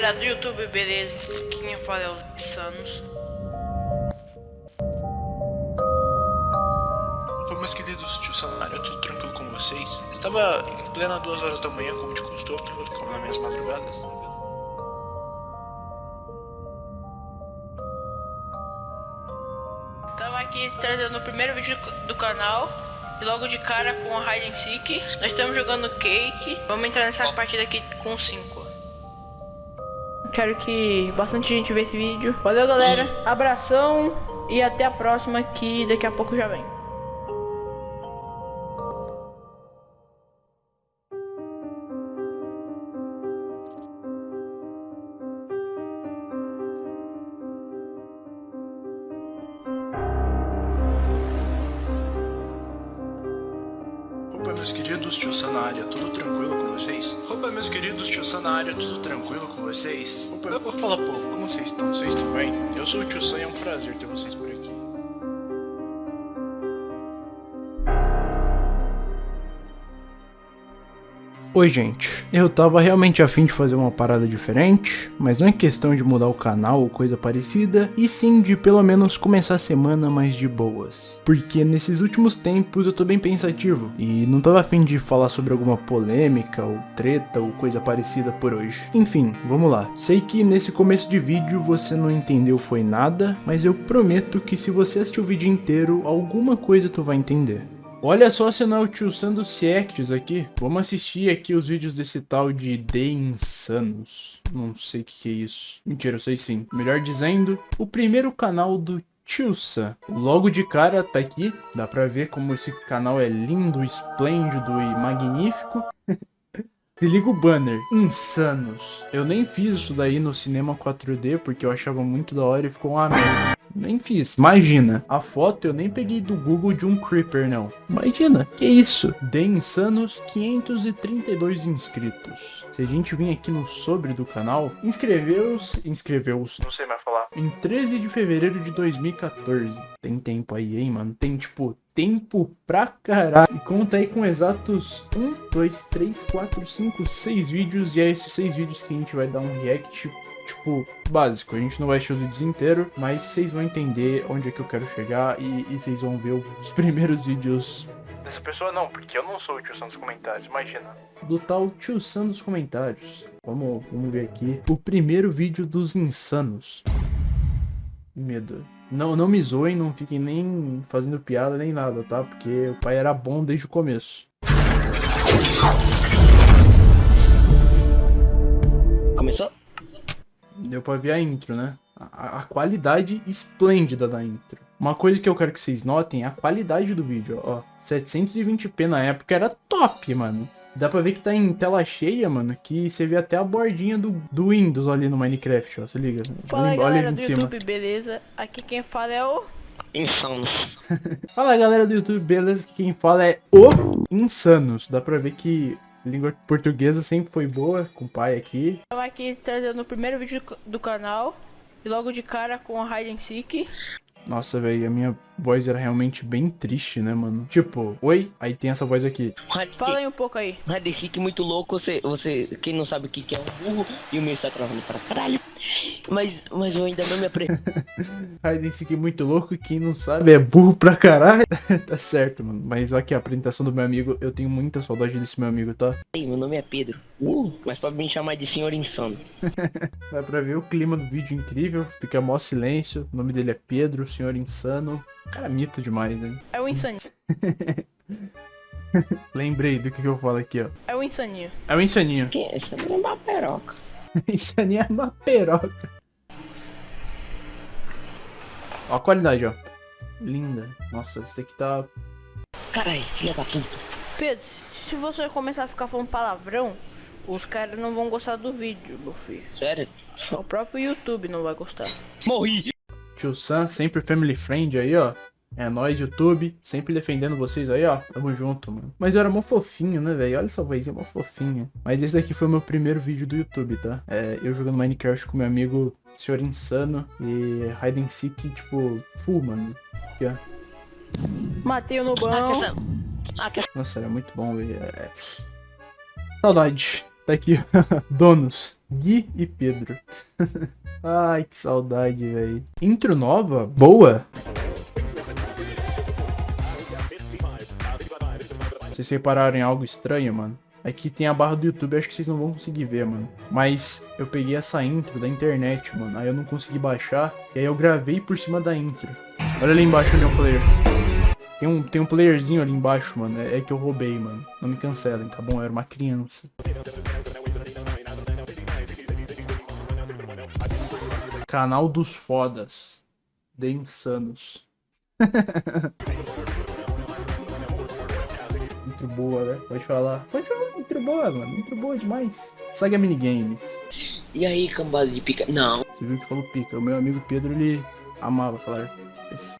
galera do YouTube, beleza? Quem fala é os Sanos. Opa, meus queridos tio Sanário, tudo tranquilo com vocês? Estava em plena duas horas da manhã, como de costume, como nas minhas madrugadas. Estamos aqui trazendo o primeiro vídeo do canal. E logo de cara com a Hide and Seek. Nós estamos jogando Cake. Vamos entrar nessa partida aqui com 5. Quero que bastante gente veja esse vídeo. Valeu, galera. Abração. E até a próxima que daqui a pouco já vem. Meus queridos tio Sanário, tudo tranquilo com vocês? Opa, meus queridos tio Sanário, tudo tranquilo com vocês? Opa, opa, fala povo, como vocês estão? Vocês estão bem? Eu sou o tio Sam e é um prazer ter vocês por aqui. Oi gente, eu tava realmente afim de fazer uma parada diferente, mas não é questão de mudar o canal ou coisa parecida, e sim de pelo menos começar a semana mais de boas. Porque nesses últimos tempos eu tô bem pensativo, e não tava afim de falar sobre alguma polêmica ou treta ou coisa parecida por hoje. Enfim, vamos lá. Sei que nesse começo de vídeo você não entendeu foi nada, mas eu prometo que se você assistir o vídeo inteiro, alguma coisa tu vai entender. Olha só se não é o tio Sando Ciects aqui. Vamos assistir aqui os vídeos desse tal de The Insanos. Não sei o que, que é isso. Mentira, eu sei sim. Melhor dizendo, o primeiro canal do Tio Sam. Logo de cara tá aqui. Dá pra ver como esse canal é lindo, esplêndido e magnífico. Se liga o banner, Insanos. Eu nem fiz isso daí no cinema 4D porque eu achava muito da hora e ficou uma merda. Nem fiz. Imagina, a foto eu nem peguei do Google de um Creeper, não. Imagina, que isso? The Insanos 532 inscritos. Se a gente vir aqui no sobre do canal, inscreveu-se, inscreveu-se, não sei mais falar, em 13 de fevereiro de 2014. Tem tempo aí, hein, mano? Tem, tipo, tempo pra caralho. E conta aí com exatos 1, 2, 3, 4, 5, 6 vídeos. E é esses 6 vídeos que a gente vai dar um react tipo, básico. A gente não vai assistir os vídeos inteiros, mas vocês vão entender onde é que eu quero chegar e, e vocês vão ver os primeiros vídeos Dessa pessoa não, porque eu não sou o tio Sam dos comentários, imagina. do tal Tio Sam dos comentários. Vamos, vamos ver aqui. O primeiro vídeo dos insanos. Medo. Não, não me zoem, não fiquem nem fazendo piada nem nada, tá? Porque o pai era bom desde o começo. Deu pra ver a intro, né? A, a qualidade esplêndida da intro. Uma coisa que eu quero que vocês notem é a qualidade do vídeo, ó. 720p na época era top, mano. Dá pra ver que tá em tela cheia, mano, que você vê até a bordinha do, do Windows ali no Minecraft, ó. Se liga. Fala aí, Olha galera ali do em cima. YouTube, beleza? Aqui quem fala é o... Insanos. Fala galera do YouTube, beleza? Aqui quem fala é o Insanos. Dá pra ver que língua portuguesa sempre foi boa, com o pai aqui. Estamos aqui trazendo o primeiro vídeo do canal. E logo de cara com a Hide and Seek. Nossa, velho, a minha voz era realmente bem triste, né, mano? Tipo, oi, aí tem essa voz aqui. Fala aí um pouco aí. Hide Seek muito louco, você, você, quem não sabe o que, que é um burro, e o meu está travando para caralho. Mas, mas eu ainda não me aprendi. Hide and Seek muito louco, quem não sabe é burro pra caralho. tá certo, mano. Mas aqui a apresentação do meu amigo, eu tenho muita saudade desse meu amigo, tá? meu nome é Pedro. Uh, mas pode me chamar de senhor insano. Dá pra ver o clima do vídeo incrível, fica mó silêncio. O nome dele é Pedro, senhor insano. Cara, mito demais, né? É o Insaninho. Lembrei do que, que eu falo aqui, ó. É o Insaninho. É o insaninho. Quem é esse? É uma peroca. Insaninho é uma peroca. Ó a qualidade, ó. Linda. Nossa, esse aqui tá... Caralho, filha da puta. Pedro, se você começar a ficar falando palavrão, os caras não vão gostar do vídeo, meu filho. Sério? O próprio YouTube não vai gostar. Morri. Tio Sam, sempre family friend aí, ó. É nóis, YouTube. Sempre defendendo vocês aí, ó. Tamo junto, mano. Mas eu era mó fofinho, né, velho? Olha essa vozinha mó fofinha. Mas esse daqui foi o meu primeiro vídeo do YouTube, tá? É, eu jogando Minecraft com meu amigo Senhor Insano. E Hide and Seek, tipo, full, mano. Aqui, ó. Matei o Nubão. Ah, questão. Nossa, era muito bom, velho. É... Saudade. Tá aqui, donos, Gui e Pedro. Ai, que saudade, velho. Intro nova, boa. Vocês repararem algo estranho, mano? Aqui tem a barra do YouTube, acho que vocês não vão conseguir ver, mano. Mas eu peguei essa intro da internet, mano. Aí eu não consegui baixar. E aí eu gravei por cima da intro. Olha ali embaixo ali um player. Tem um, tem um playerzinho ali embaixo, mano. É, é que eu roubei, mano. Não me cancelem, tá bom? Eu era uma criança. Canal dos fodas. De insanos. Muito boa, né? Pode falar. Pode falar, muito boa, mano. Muito boa demais. Saga Minigames. E aí, cambada de pica. Não. Você viu que falou pica. O meu amigo Pedro, ele amava falar. Esse.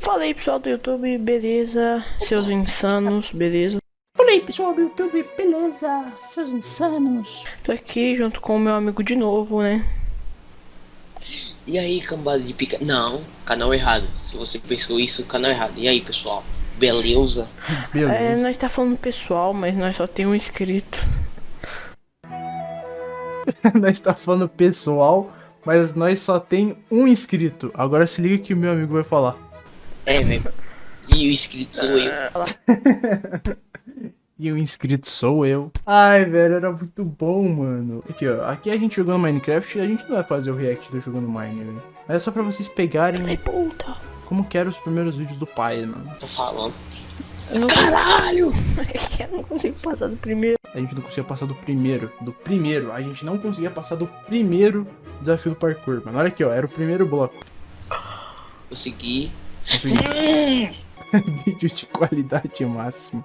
Fala aí pessoal do YouTube, beleza? Seus insanos, beleza? Fala aí pessoal do YouTube, beleza? Seus insanos. Tô aqui junto com o meu amigo de novo, né? E aí, cambada de pica. Não, canal errado. Se você pensou isso, canal errado. E aí, pessoal? Beleza? É, Beleza. nós tá falando pessoal, mas nós só tem um inscrito. nós tá falando pessoal, mas nós só tem um inscrito. Agora se liga que o meu amigo vai falar. É, velho. E o inscrito sou eu. E o inscrito sou eu. Ai, velho, era muito bom, mano. Aqui, ó. Aqui a gente jogando Minecraft e a gente não vai fazer o react do jogando Mine, velho. Mas é só pra vocês Ai, pegarem puta. Como que eram os primeiros vídeos do pai, mano. Tô falando. Eu não, Caralho! eu não consigo passar do primeiro. A gente não conseguia passar do primeiro. Do primeiro. A gente não conseguia passar do primeiro desafio do parkour, mano. Olha aqui, ó. Era o primeiro bloco. Consegui. Consegui. Vídeo de qualidade máxima.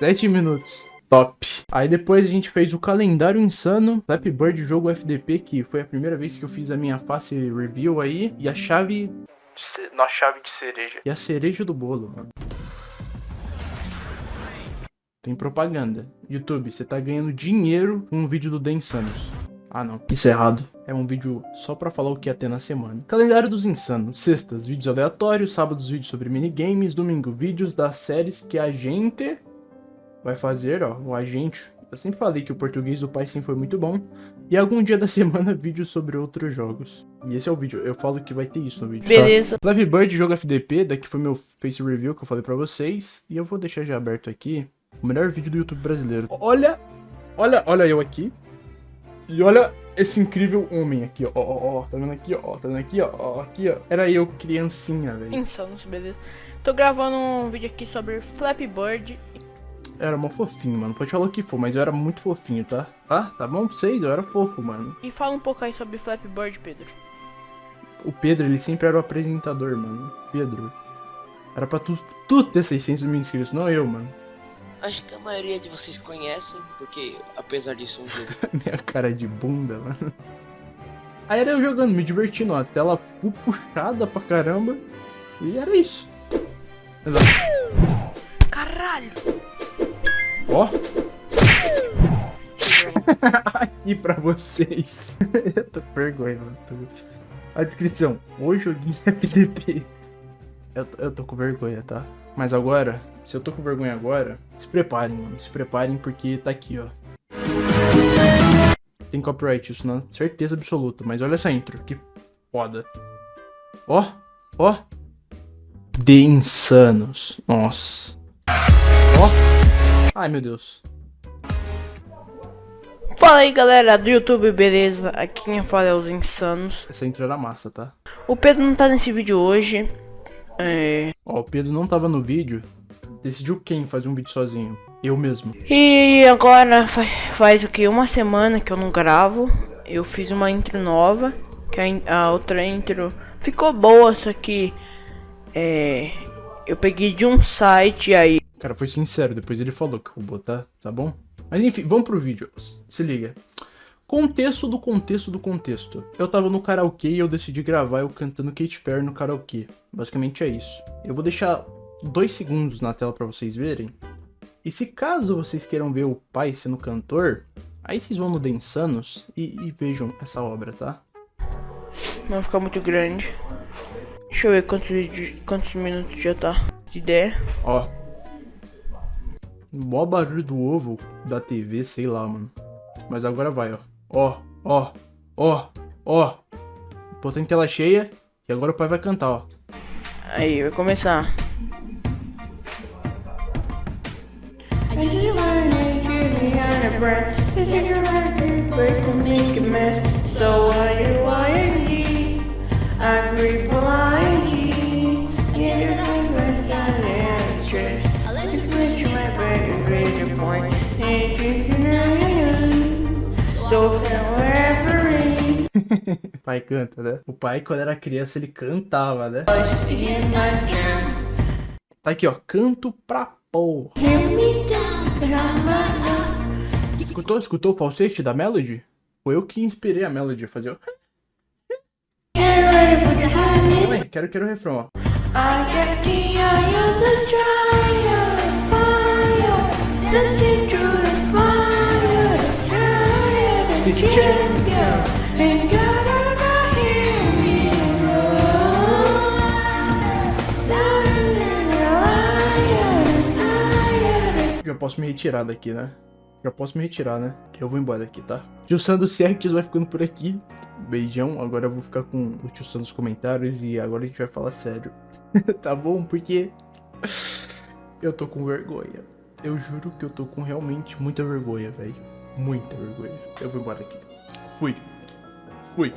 7 minutos. Top. Aí depois a gente fez o calendário insano, Flappy Bird jogo FDP, que foi a primeira vez que eu fiz a minha face review aí. E a chave. Nossa, chave de cereja. E a cereja do bolo, mano. Tem propaganda. YouTube, você tá ganhando dinheiro com um vídeo do The Insanos. Ah não, isso é errado. É um vídeo só pra falar o que ia ter na semana. Calendário dos Insanos. Sextas, vídeos aleatórios. Sábados, vídeos sobre minigames. Domingo, vídeos das séries que a gente vai fazer, ó. O agente. Eu sempre falei que o português do pai sim foi muito bom. E algum dia da semana, vídeos sobre outros jogos. E esse é o vídeo. Eu falo que vai ter isso no vídeo. tá? Beleza. Flappy Bird jogo FDP, daqui foi meu face review que eu falei pra vocês. E eu vou deixar já aberto aqui o melhor vídeo do YouTube brasileiro. Olha, olha, olha eu aqui. E olha esse incrível homem aqui, ó, ó, ó, ó, tá vendo aqui, ó, tá vendo aqui, ó, ó, aqui, ó. Era eu, criancinha, velho. Insanos, beleza. Tô gravando um vídeo aqui sobre Flappy Bird. Era mó fofinho, mano. Pode falar o que for, mas eu era muito fofinho, tá? Tá? Tá bom pra vocês? Eu era fofo, mano. E fala um pouco aí sobre Flappy Bird, Pedro. O Pedro, ele sempre era o apresentador, mano. Pedro. Era pra tu, tu ter 600 mil inscritos, não eu, mano. Acho que a maioria de vocês conhecem, porque apesar disso um jogo. Minha cara de bunda, mano. Aí era eu jogando, me divertindo, ó. A tela full puxada pra caramba. E era isso. Exato. Caralho! Ó. Aqui pra vocês. eu tô com vergonha, mano. A descrição. O joguinho FDP. Eu, tô- eu tô com vergonha, tá? Mas agora, se eu tô com vergonha agora, se preparem, mano. Se preparem porque tá aqui, ó. Tem copyright, isso não certeza absoluta. Mas olha essa intro, que foda. Ó, ó. De insanos. Nossa. Ó. Ai, meu Deus. Fala aí galera do YouTube, beleza? Aqui quem fala é os Insanos. Essa intro era massa, tá? O Pedro não tá nesse vídeo hoje. É... Ó, o Pedro não tava no vídeo. Decidiu quem fazer um vídeo sozinho? Eu mesmo. E agora fa- faz o que? Uma semana que eu não gravo. Eu fiz uma intro nova. Que a, a outra intro ficou boa, só que. É. Eu peguei de um site aí. O cara foi sincero, depois ele falou que roubou, tá? Tá bom? Mas enfim, vamos pro vídeo. Se liga. Contexto do contexto do contexto. Eu tava no karaokê e eu decidi gravar eu cantando Katy Perry no karaokê. Basicamente é isso. Eu vou deixar dois segundos na tela pra vocês verem. E se caso vocês queiram ver o pai sendo cantor, aí vocês vão no The Insanos e, e vejam essa obra, tá? Não vai ficar muito grande. Deixa eu ver quantos, quantos minutos já tá. De ideia. Ó. Mó barulho do ovo da TV, sei lá, mano. Mas agora vai, ó. Ó, ó, ó, ó. Botei em tela cheia e agora o pai vai cantar, ó. Aí, vai começar. So Wherever pai canta, né? O pai, quando era criança, ele cantava, né? Tá aqui, ó. Canto pra porra. Escutou? Escutou o falsete da Melody? Foi eu que inspirei a Melody a fazer o... Mãe, quero, quero o refrão, ó. Já posso me retirar daqui, né? Já posso me retirar, né? Eu vou embora daqui, tá? Tio Sandro Certes vai ficando por aqui. Beijão. Agora eu vou ficar com o tio Sandro nos comentários e agora a gente vai falar sério. tá bom? Porque eu tô com vergonha. Eu juro que eu tô com realmente muita vergonha, velho. Muita vergonha. Eu vou embora aqui. Fui. Fui.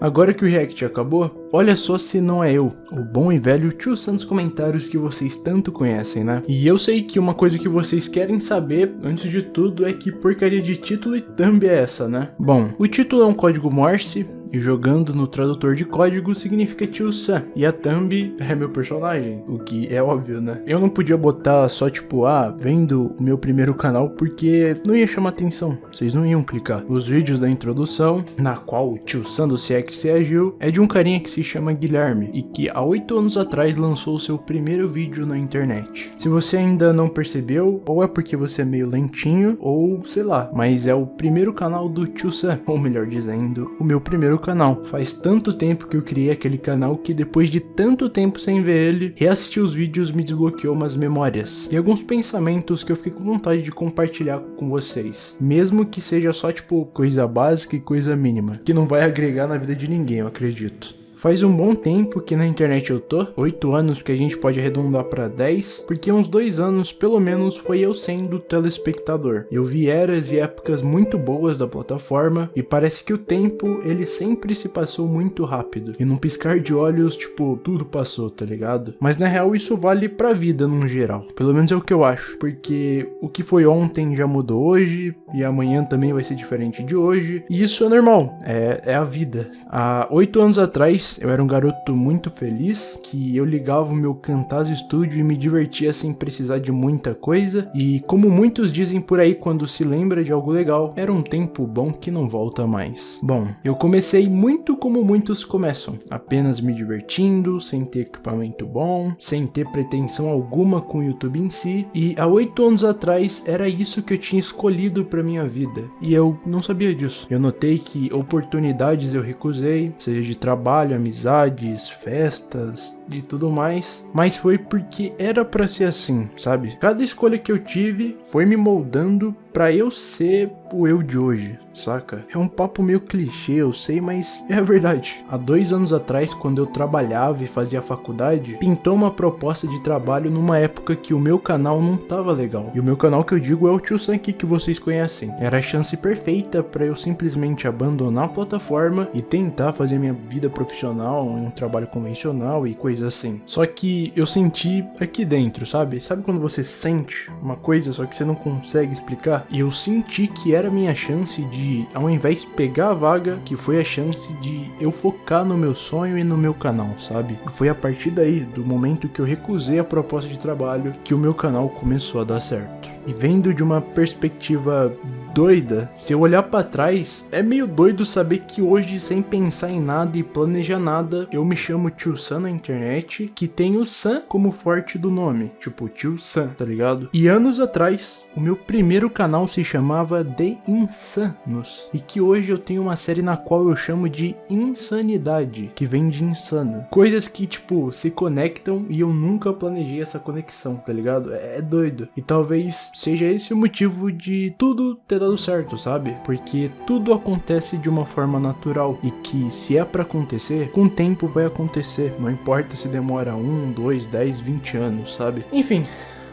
Agora que o react acabou, olha só se não é eu, o bom e velho Tio Santos comentários que vocês tanto conhecem, né? E eu sei que uma coisa que vocês querem saber, antes de tudo, é que porcaria de título e thumb é essa, né? Bom, o título é um código Morse, jogando no tradutor de código significa Tio Sam. E a Thumb é meu personagem, o que é óbvio, né? Eu não podia botar só tipo, ah, vendo o meu primeiro canal porque não ia chamar atenção, vocês não iam clicar. Os vídeos da introdução, na qual o Tio Sam do CX agiu, é de um carinha que se chama Guilherme e que há 8 anos atrás lançou seu primeiro vídeo na internet. Se você ainda não percebeu, ou é porque você é meio lentinho, ou sei lá, mas é o primeiro canal do Tio Sam, ou melhor dizendo, o meu primeiro meu canal. Faz tanto tempo que eu criei aquele canal que depois de tanto tempo sem ver ele, reassistir os vídeos me desbloqueou umas memórias e alguns pensamentos que eu fiquei com vontade de compartilhar com vocês. Mesmo que seja só tipo coisa básica e coisa mínima, que não vai agregar na vida de ninguém, eu acredito. Faz um bom tempo que na internet eu tô, 8 anos que a gente pode arredondar para 10, porque uns 2 anos pelo menos foi eu sendo telespectador. Eu vi eras e épocas muito boas da plataforma e parece que o tempo ele sempre se passou muito rápido. E num piscar de olhos, tipo, tudo passou, tá ligado? Mas na real isso vale pra vida num geral. Pelo menos é o que eu acho, porque o que foi ontem já mudou hoje e amanhã também vai ser diferente de hoje. E isso é normal, é, é a vida. Há 8 anos atrás eu era um garoto muito feliz, que eu ligava o meu Camtasia Studio e me divertia sem precisar de muita coisa, e como muitos dizem por aí quando se lembra de algo legal, era um tempo bom que não volta mais. Bom, eu comecei muito como muitos começam, apenas me divertindo, sem ter equipamento bom, sem ter pretensão alguma com o YouTube em si, e há oito anos atrás era isso que eu tinha escolhido para minha vida, e eu não sabia disso. Eu notei que oportunidades eu recusei, seja de trabalho, amizades, festas e tudo mais, mas foi porque era para ser assim, sabe? Cada escolha que eu tive foi me moldando para eu ser o eu de hoje, saca? É um papo meio clichê, eu sei, mas é a verdade. Há dois anos atrás, quando eu trabalhava e fazia faculdade, pintou uma proposta de trabalho numa época que o meu canal não tava legal. E o meu canal que eu digo é o Tio Sanki que vocês conhecem. Era a chance perfeita para eu simplesmente abandonar a plataforma e tentar fazer minha vida profissional em um trabalho convencional e coisa assim. Só que eu senti aqui dentro, sabe? Sabe quando você sente uma coisa só que você não consegue explicar? E eu senti que era minha chance de, ao invés de pegar a vaga, que foi a chance de eu focar no meu sonho e no meu canal, sabe? E foi a partir daí, do momento que eu recusei a proposta de trabalho, que o meu canal começou a dar certo. E vendo de uma perspectiva doida. Se eu olhar para trás, é meio doido saber que hoje, sem pensar em nada e planejar nada, eu me chamo Tio Sam na internet, que tem o Sam como forte do nome, tipo Tio Sam, tá ligado? E anos atrás, o meu primeiro canal se chamava The Insanos, e que hoje eu tenho uma série na qual eu chamo de Insanidade, que vem de insano. Coisas que, tipo, se conectam e eu nunca planejei essa conexão, tá ligado? É, é doido. E talvez seja esse o motivo de tudo ter dado dado certo, sabe? Porque tudo acontece de uma forma natural e que se é para acontecer, com o tempo vai acontecer. Não importa se demora 1, 2, 10, 20 anos, sabe? Enfim,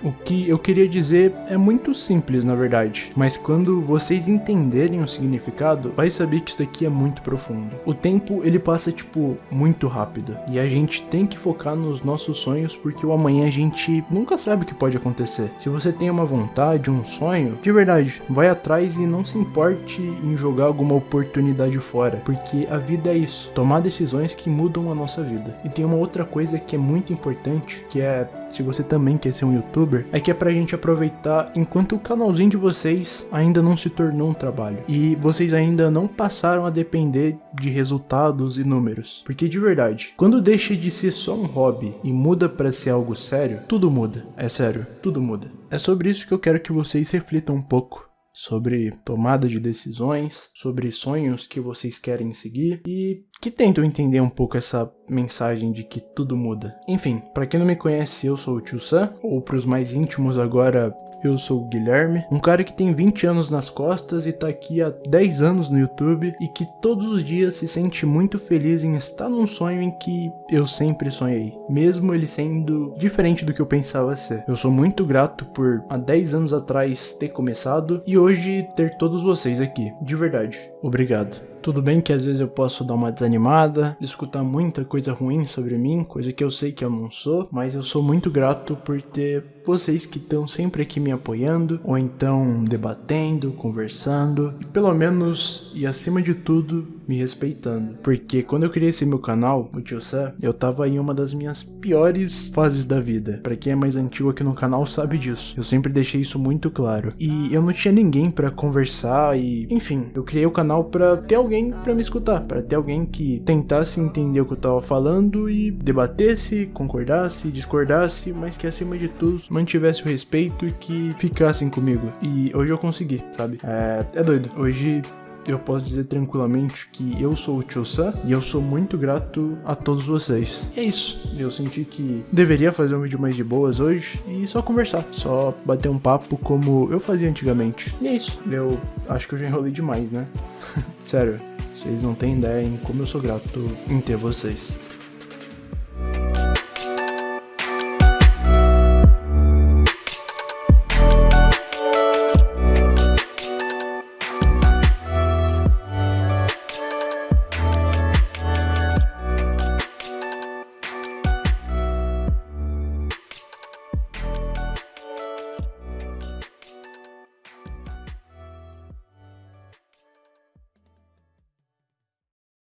o que eu queria dizer é muito simples, na verdade, mas quando vocês entenderem o significado, vai saber que isso daqui é muito profundo. O tempo, ele passa tipo muito rápido, e a gente tem que focar nos nossos sonhos porque o amanhã a gente nunca sabe o que pode acontecer. Se você tem uma vontade, um sonho, de verdade, vai atrás e não se importe em jogar alguma oportunidade fora, porque a vida é isso, tomar decisões que mudam a nossa vida. E tem uma outra coisa que é muito importante, que é se você também quer ser um youtuber, é que é pra gente aproveitar enquanto o canalzinho de vocês ainda não se tornou um trabalho. E vocês ainda não passaram a depender de resultados e números. Porque de verdade, quando deixa de ser só um hobby e muda para ser algo sério, tudo muda. É sério, tudo muda. É sobre isso que eu quero que vocês reflitam um pouco sobre tomada de decisões, sobre sonhos que vocês querem seguir e que tentam entender um pouco essa mensagem de que tudo muda. Enfim, para quem não me conhece, eu sou o Tio Sam, ou para os mais íntimos agora, eu sou o Guilherme, um cara que tem 20 anos nas costas e tá aqui há 10 anos no YouTube e que todos os dias se sente muito feliz em estar num sonho em que eu sempre sonhei, mesmo ele sendo diferente do que eu pensava ser. Eu sou muito grato por há 10 anos atrás ter começado e hoje ter todos vocês aqui, de verdade. Obrigado. Tudo bem que às vezes eu posso dar uma desanimada, escutar muita coisa ruim sobre mim, coisa que eu sei que eu não sou, mas eu sou muito grato por ter vocês que estão sempre aqui me apoiando, ou então debatendo, conversando, e pelo menos e acima de tudo, me respeitando. Porque quando eu criei esse meu canal, o Tio Sam, eu tava em uma das minhas piores fases da vida. Para quem é mais antigo aqui no canal sabe disso. Eu sempre deixei isso muito claro. E eu não tinha ninguém para conversar e, enfim, eu criei o canal para ter alguém para me escutar, para ter alguém que tentasse entender o que eu tava falando e debatesse, concordasse, discordasse, mas que acima de tudo mantivesse o respeito e que ficassem comigo. E hoje eu consegui, sabe? É, é doido. Hoje eu posso dizer tranquilamente que eu sou o Tio Sam e eu sou muito grato a todos vocês. E é isso. Eu senti que deveria fazer um vídeo mais de boas hoje e só conversar, só bater um papo como eu fazia antigamente. E é isso. Eu acho que eu já enrolei demais, né? Sério, vocês não têm ideia em como eu sou grato em ter vocês.